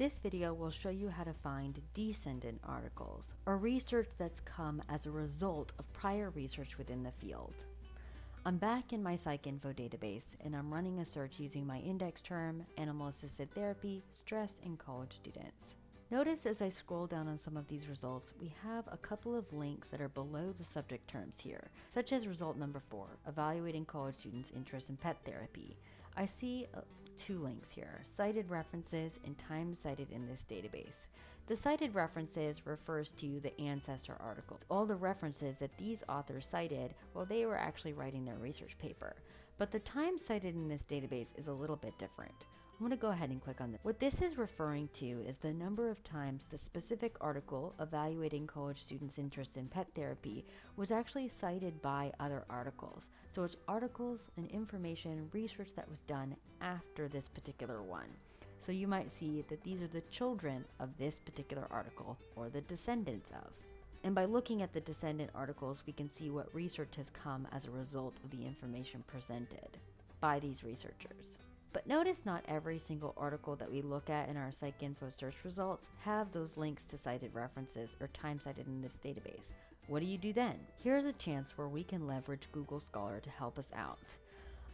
This video will show you how to find descendant articles, or research that's come as a result of prior research within the field. I'm back in my PsycInfo database and I'm running a search using my index term, animal assisted therapy, stress in college students. Notice as I scroll down on some of these results, we have a couple of links that are below the subject terms here, such as result number four, evaluating college students' interest in pet therapy. I see uh, two links here, cited references and time cited in this database. The cited references refers to the ancestor articles, all the references that these authors cited while they were actually writing their research paper. But the time cited in this database is a little bit different. I'm going to go ahead and click on this. What this is referring to is the number of times the specific article evaluating college students' interest in pet therapy was actually cited by other articles. So it's articles and information research that was done after this particular one. So you might see that these are the children of this particular article or the descendants of. And by looking at the descendant articles, we can see what research has come as a result of the information presented by these researchers. But notice not every single article that we look at in our PsycInfo search results have those links to cited references or time cited in this database. What do you do then? Here's a chance where we can leverage Google Scholar to help us out.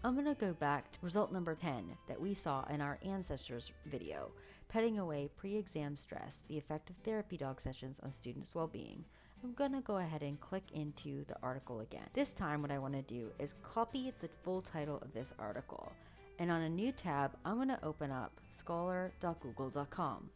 I'm going to go back to result number 10 that we saw in our ancestors video, petting away pre-exam stress, the effect of therapy dog sessions on students' well-being. I'm going to go ahead and click into the article again. This time what I want to do is copy the full title of this article and on a new tab, I'm going to open up scholar.google.com.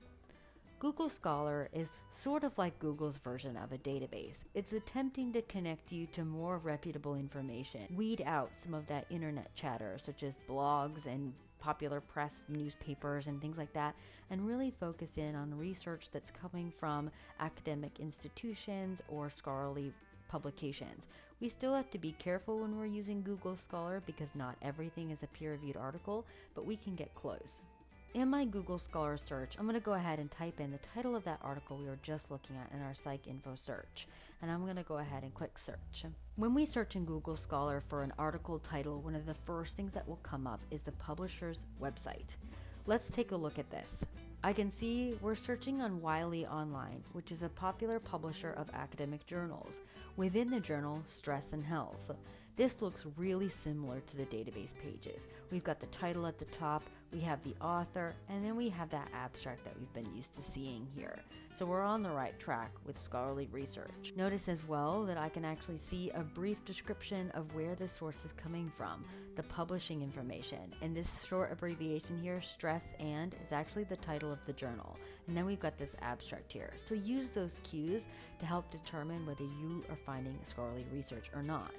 Google Scholar is sort of like Google's version of a database. It's attempting to connect you to more reputable information, weed out some of that internet chatter, such as blogs and popular press, newspapers, and things like that, and really focus in on research that's coming from academic institutions or scholarly publications. We still have to be careful when we're using Google Scholar because not everything is a peer-reviewed article, but we can get close. In my Google Scholar search, I'm going to go ahead and type in the title of that article we were just looking at in our PsycInfo search. And I'm going to go ahead and click search. When we search in Google Scholar for an article title, one of the first things that will come up is the publisher's website. Let's take a look at this. I can see we're searching on Wiley Online, which is a popular publisher of academic journals. Within the journal, Stress and Health. This looks really similar to the database pages. We've got the title at the top, we have the author, and then we have that abstract that we've been used to seeing here. So we're on the right track with scholarly research. Notice as well that I can actually see a brief description of where the source is coming from, the publishing information, and this short abbreviation here, stress and, is actually the title of the journal. And then we've got this abstract here. So use those cues to help determine whether you are finding scholarly research or not.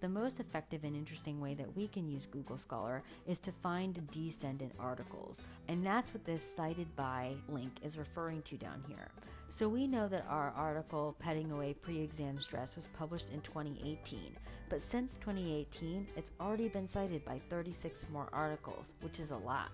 The most effective and interesting way that we can use Google Scholar is to find descendant articles. And that's what this cited by link is referring to down here. So we know that our article, Petting Away Pre-Exam Stress, was published in 2018. But since 2018, it's already been cited by 36 more articles, which is a lot.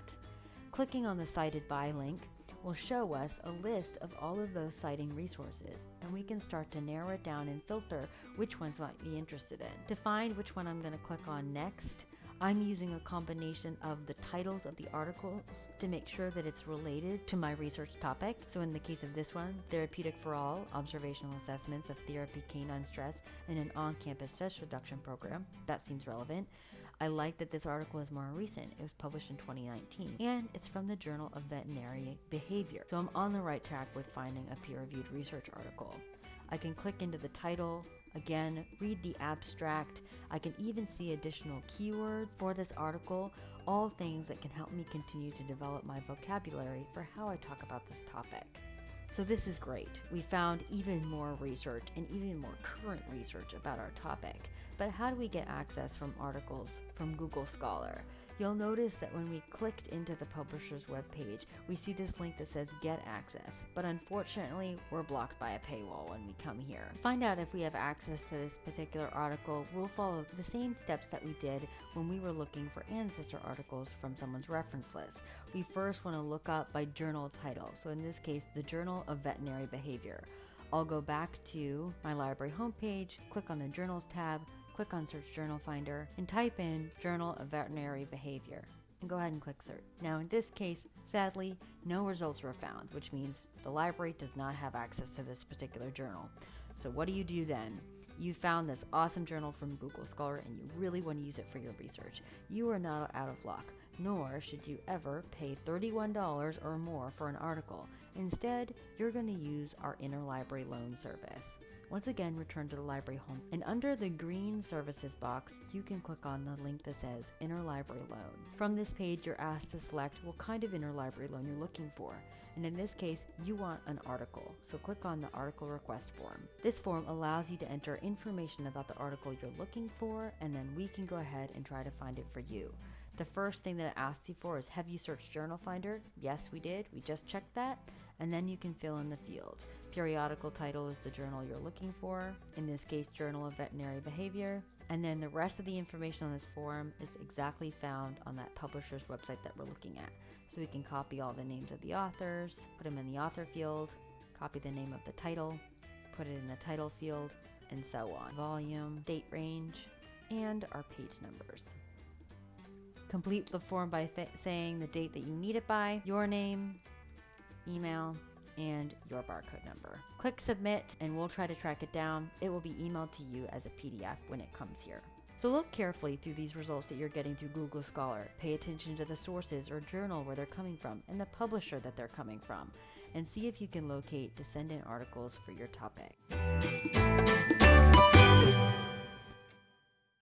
Clicking on the cited by link will show us a list of all of those citing resources, and we can start to narrow it down and filter which ones might be interested in. To find which one I'm going to click on next, I'm using a combination of the titles of the articles to make sure that it's related to my research topic. So in the case of this one, Therapeutic for All, Observational Assessments of Therapy Canine Stress in an On-Campus Stress Reduction Program. That seems relevant. I like that this article is more recent. It was published in 2019 and it's from the Journal of Veterinary Behavior. So I'm on the right track with finding a peer-reviewed research article. I can click into the title, again, read the abstract. I can even see additional keywords for this article, all things that can help me continue to develop my vocabulary for how I talk about this topic. So this is great. We found even more research and even more current research about our topic. But how do we get access from articles from Google Scholar? You'll notice that when we clicked into the publisher's webpage, we see this link that says get access, but unfortunately, we're blocked by a paywall when we come here. To find out if we have access to this particular article, we'll follow the same steps that we did when we were looking for ancestor articles from someone's reference list. We first want to look up by journal title, so in this case, the Journal of Veterinary Behavior. I'll go back to my library homepage, click on the Journals tab, click on Search Journal Finder, and type in Journal of Veterinary Behavior. and go ahead and click search. Now in this case, sadly, no results were found, which means the library does not have access to this particular journal. So what do you do then? You found this awesome journal from Google Scholar and you really want to use it for your research. You are not out of luck, nor should you ever pay $31 or more for an article. Instead, you're going to use our interlibrary loan service. Once again, return to the library home and under the green services box, you can click on the link that says interlibrary loan. From this page, you're asked to select what kind of interlibrary loan you're looking for. And in this case, you want an article. So click on the article request form. This form allows you to enter information about the article you're looking for, and then we can go ahead and try to find it for you. The first thing that it asks you for is have you searched Journal Finder? Yes, we did. We just checked that. And then you can fill in the fields. Periodical title is the journal you're looking for, in this case, Journal of Veterinary Behavior. And then the rest of the information on this form is exactly found on that publisher's website that we're looking at. So we can copy all the names of the authors, put them in the author field, copy the name of the title, put it in the title field, and so on. Volume, date range, and our page numbers. Complete the form by saying the date that you need it by, your name, email, and your barcode number. Click submit and we'll try to track it down. It will be emailed to you as a PDF when it comes here. So look carefully through these results that you're getting through Google Scholar. Pay attention to the sources or journal where they're coming from and the publisher that they're coming from. And see if you can locate descendant articles for your topic.